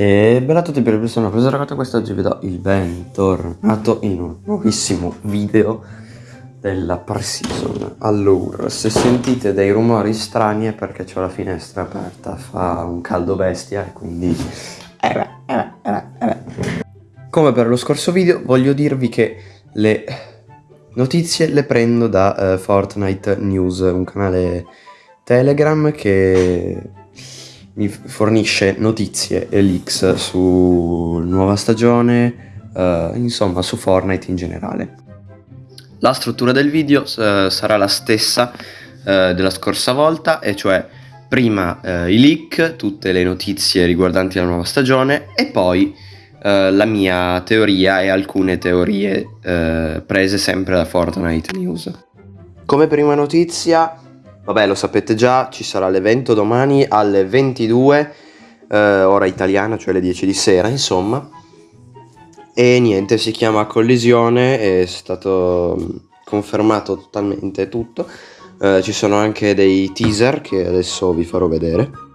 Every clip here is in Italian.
E bella a tutti per il primo cosa ragazzi quest'oggi vi do il bentornato in un nuovissimo video della pre-season Allora, se sentite dei rumori strani è perché ho la finestra aperta, fa un caldo bestia e quindi... Eh eh beh, eh beh, eh beh. Come per lo scorso video voglio dirvi che le notizie le prendo da uh, Fortnite News, un canale Telegram che mi fornisce notizie e leaks su nuova stagione, uh, insomma su Fortnite in generale. La struttura del video uh, sarà la stessa uh, della scorsa volta, e cioè prima i leak, tutte le notizie riguardanti la nuova stagione e poi la mia teoria e alcune teorie prese sempre da Fortnite News. Come prima notizia Vabbè, lo sapete già, ci sarà l'evento domani alle 22, eh, ora italiana, cioè le 10 di sera, insomma. E niente, si chiama Collisione, è stato mm, confermato totalmente tutto. Eh, ci sono anche dei teaser che adesso vi farò vedere.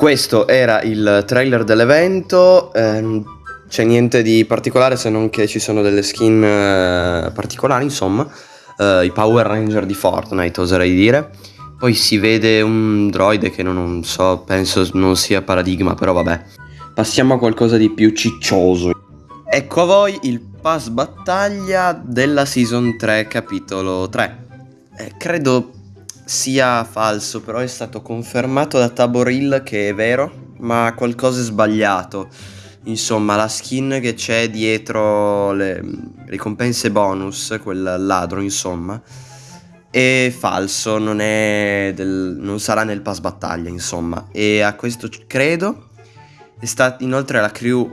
Questo era il trailer dell'evento, ehm, c'è niente di particolare se non che ci sono delle skin eh, particolari, insomma, eh, i Power Ranger di Fortnite oserei dire. Poi si vede un droide che non, non so, penso non sia paradigma, però vabbè. Passiamo a qualcosa di più ciccioso. Ecco a voi il pass battaglia della Season 3, capitolo 3. Eh, credo sia falso, però è stato confermato da Taboril che è vero, ma qualcosa è sbagliato. Insomma, la skin che c'è dietro le ricompense bonus, quel ladro, insomma, è falso, non, è del, non sarà nel pass battaglia, insomma. E a questo credo. È stata inoltre la crew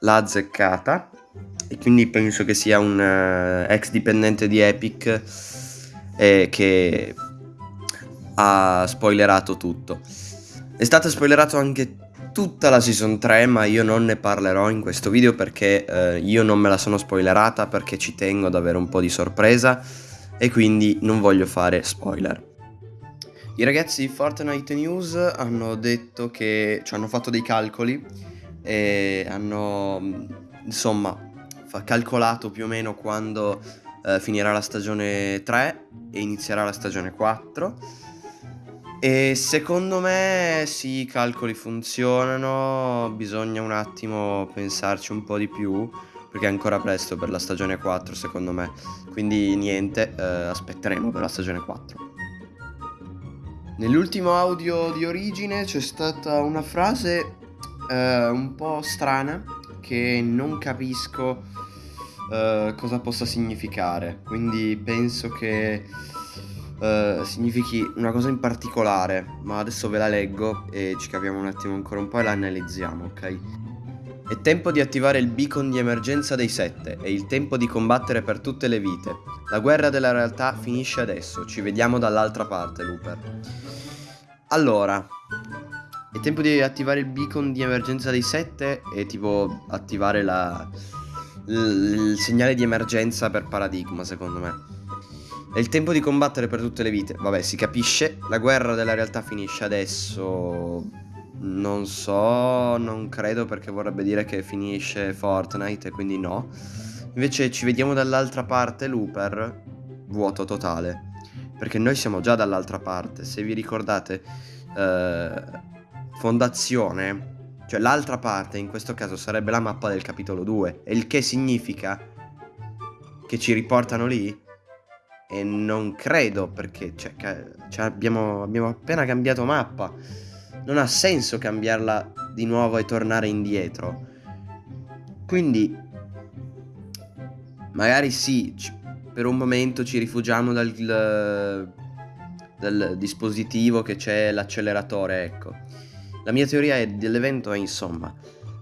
l'ha azzeccata. E quindi penso che sia un uh, ex dipendente di Epic eh, che ha spoilerato tutto. È stato spoilerato anche tutta la season 3 ma io non ne parlerò in questo video perché eh, io non me la sono spoilerata perché ci tengo ad avere un po' di sorpresa e quindi non voglio fare spoiler. I ragazzi di Fortnite News hanno detto che cioè, hanno fatto dei calcoli e hanno insomma calcolato più o meno quando eh, finirà la stagione 3 e inizierà la stagione 4 e secondo me sì, i calcoli funzionano, bisogna un attimo pensarci un po' di più perché è ancora presto per la stagione 4 secondo me, quindi niente, eh, aspetteremo per la stagione 4. Nell'ultimo audio di origine c'è stata una frase eh, un po' strana che non capisco eh, cosa possa significare, quindi penso che uh, significhi una cosa in particolare, ma adesso ve la leggo e ci capiamo un attimo ancora un po' e la analizziamo, ok? È tempo di attivare il beacon di emergenza dei sette, è il tempo di combattere per tutte le vite. La guerra della realtà finisce adesso, ci vediamo dall'altra parte, Looper. Allora, è tempo di attivare il beacon di emergenza dei sette e tipo attivare la, il segnale di emergenza per paradigma, secondo me. È il tempo di combattere per tutte le vite. Vabbè, si capisce. La guerra della realtà finisce adesso. Non so, non credo perché vorrebbe dire che finisce Fortnite quindi no. Invece ci vediamo dall'altra parte, Looper. Vuoto totale. Perché noi siamo già dall'altra parte. Se vi ricordate, eh, Fondazione, cioè l'altra parte in questo caso sarebbe la mappa del capitolo 2. E il che significa che ci riportano lì? E non credo perché cioè, cioè abbiamo, abbiamo appena cambiato mappa. Non ha senso cambiarla di nuovo e tornare indietro. Quindi magari sì, per un momento ci rifugiamo dal, dal dispositivo che c'è l'acceleratore, ecco. La mia teoria dell'evento è insomma,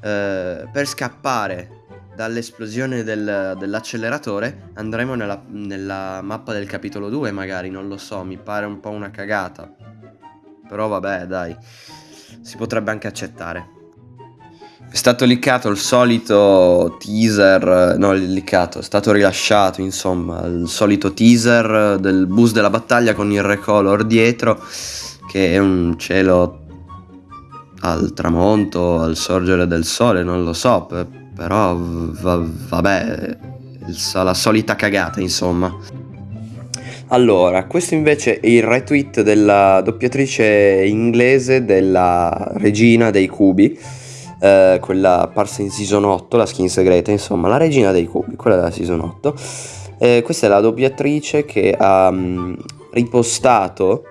eh, per scappare dall'esplosione del- dell'acceleratore andremo nella, nella mappa del capitolo 2 magari, non lo so, mi pare un po' una cagata. Però vabbè, dai, si potrebbe anche accettare. È stato liccato il solito teaser, no, liccato, è stato rilasciato, insomma, il solito teaser del bus della battaglia con il recolor dietro, che è un cielo al tramonto, al sorgere del sole, non lo so, però va- vabbè, la solita cagata, insomma. Allora, questo invece è il retweet della doppiatrice inglese della regina dei cubi, eh, quella apparsa in season 8, la skin segreta, insomma, la regina dei cubi, quella della season 8. Eh, questa è la doppiatrice che ha mm, ripostato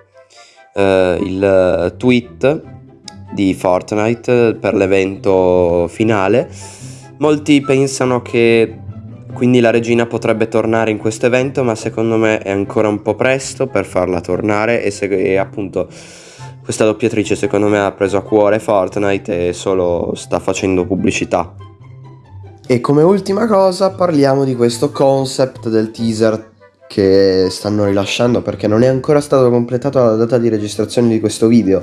eh, il tweet di Fortnite per l'evento finale. Molti pensano che quindi la regina potrebbe tornare in questo evento, ma secondo me è ancora un po' presto per farla tornare e, se, e appunto questa doppiatrice secondo me ha preso a cuore Fortnite e solo sta facendo pubblicità. E come ultima cosa parliamo di questo concept del teaser che stanno rilasciando perché non è ancora stato completato la data di registrazione di questo video,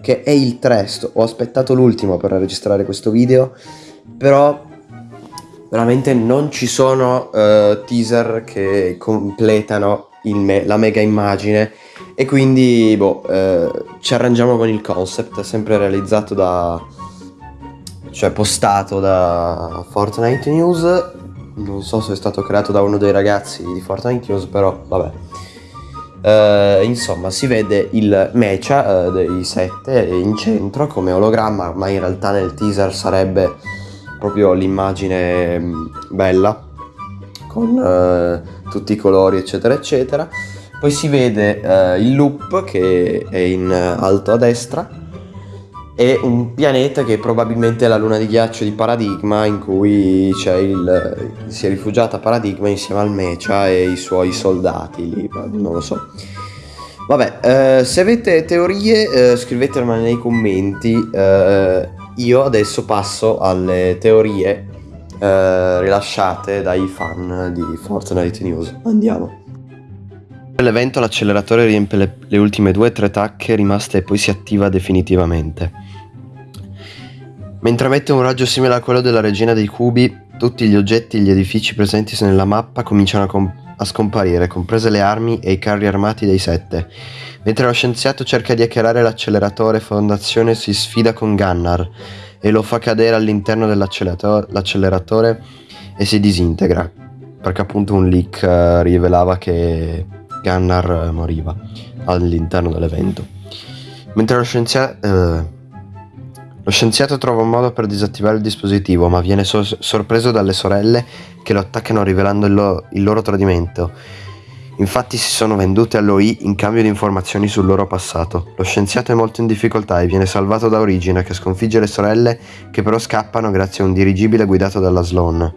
che è il 3. Ho aspettato l'ultimo per registrare questo video, però veramente non ci sono uh, teaser che completano me- la mega immagine e quindi boh, uh, ci arrangiamo con il concept, sempre realizzato da cioè postato da Fortnite News. Non so se è stato creato da uno dei ragazzi di Fortnite News, però vabbè. Uh, insomma, si vede il mecha uh, dei 7 in centro come ologramma, ma in realtà nel teaser sarebbe proprio l'immagine mm, bella con uh, tutti i colori eccetera eccetera. Poi si vede uh, il loop che è in alto a destra e un pianeta che probabilmente è la luna di ghiaccio di Paradigma in cui il, si è rifugiata Paradigma insieme al Mecha e i suoi soldati lì, non lo so. Vabbè, eh, se avete teorie eh, scrivetemele nei commenti. Eh, io adesso passo alle teorie eh, rilasciate dai fan di Fortnite News. Andiamo. Nell'evento l'acceleratore riempie le, le ultime due o tre tacche rimaste e poi si attiva definitivamente. Mentre emette un raggio simile a quello della regina dei cubi, tutti gli oggetti e gli edifici presenti nella mappa cominciano a, com- a scomparire, comprese le armi e i carri armati dei sette. Mentre lo scienziato cerca di hackerare l'acceleratore, Fondazione si sfida con Gunnar e lo fa cadere all'interno dell'acceleratore e si disintegra, perché appunto un leak uh, rivelava che Gunnar moriva all'interno dell'evento. Mentre lo scienziato... Uh, lo scienziato trova un modo per disattivare il dispositivo, ma viene so- sorpreso dalle sorelle che lo attaccano rivelando il, lo- il loro tradimento. Infatti si sono vendute all'OI in cambio di informazioni sul loro passato. Lo scienziato è molto in difficoltà e viene salvato da Origine che sconfigge le sorelle che però scappano grazie a un dirigibile guidato dalla Sloan.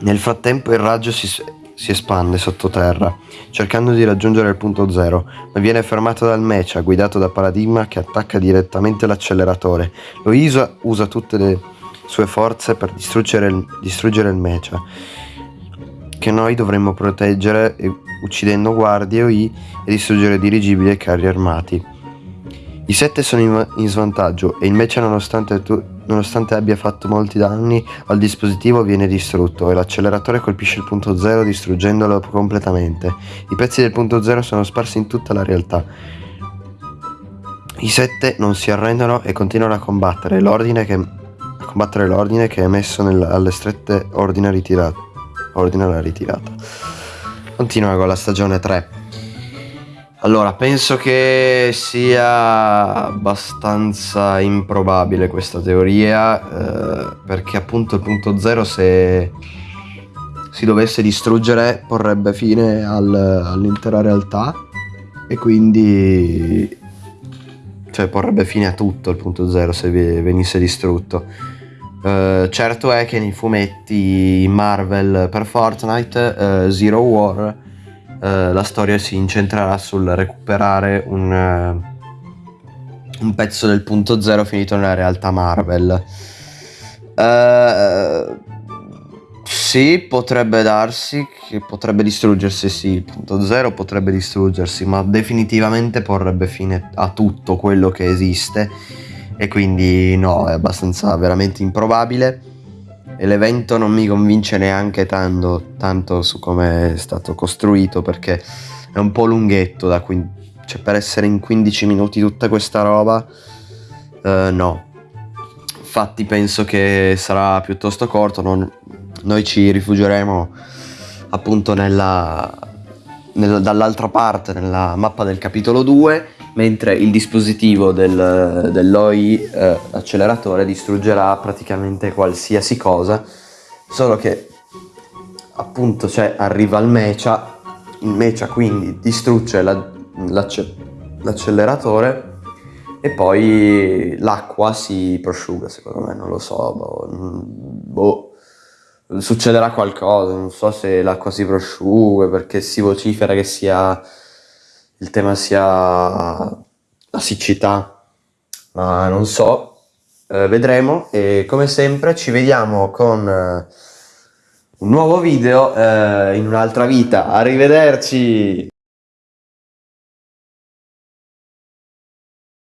Nel frattempo il raggio si, si espande sottoterra, cercando di raggiungere il punto zero, ma viene fermato dal Mecha, guidato da Paradigma che attacca direttamente l'acceleratore. Lo Isa usa tutte le sue forze per distruggere il, distruggere il Mecha, che noi dovremmo proteggere uccidendo guardie OI e distruggere dirigibili e carri armati. I sette sono in, in svantaggio e il Mecha nonostante tu, Nonostante abbia fatto molti danni al dispositivo viene distrutto e l'acceleratore colpisce il punto zero distruggendolo completamente. I pezzi del punto zero sono sparsi in tutta la realtà. I sette non si arrendono e continuano a combattere l'ordine che, combattere l'ordine che è messo nel, alle strette ordine, ritirato, ordine alla ritirata. Continua con la stagione 3. Allora, penso che sia abbastanza improbabile questa teoria, eh, perché appunto il punto zero se si dovesse distruggere porrebbe fine al, all'intera realtà e quindi cioè porrebbe fine a tutto il punto zero se venisse distrutto. Uh, certo è che nei fumetti Marvel per Fortnite uh, Zero War eh, la storia si incentrerà sul recuperare un, uh, un, pezzo del punto zero finito nella realtà Marvel. Uh, Sì, potrebbe darsi che potrebbe distruggersi, sì, il punto zero potrebbe distruggersi, ma definitivamente porrebbe fine a tutto quello che esiste e quindi no, è abbastanza veramente improbabile e l'evento non mi convince neanche tanto, tanto su come è stato costruito perché è un po' lunghetto da qui, cioè per essere in 15 minuti tutta questa roba, eh, no. Infatti penso che sarà piuttosto corto, non, noi ci rifugieremo appunto nella, nella, dall'altra parte, nella mappa del capitolo 2, mentre il dispositivo del, dell'OI eh, acceleratore distruggerà praticamente qualsiasi cosa, solo che appunto cioè, arriva il mecha, il mecha quindi distrugge la, l'acce, l'acceleratore e poi l'acqua si prosciuga, secondo me, non lo so, boh, boh, succederà qualcosa, non so se l'acqua si prosciuga, perché si vocifera che sia, il tema sia la siccità, ma non so, eh, vedremo e come sempre ci vediamo con eh, un nuovo video eh, in un'altra vita, arrivederci!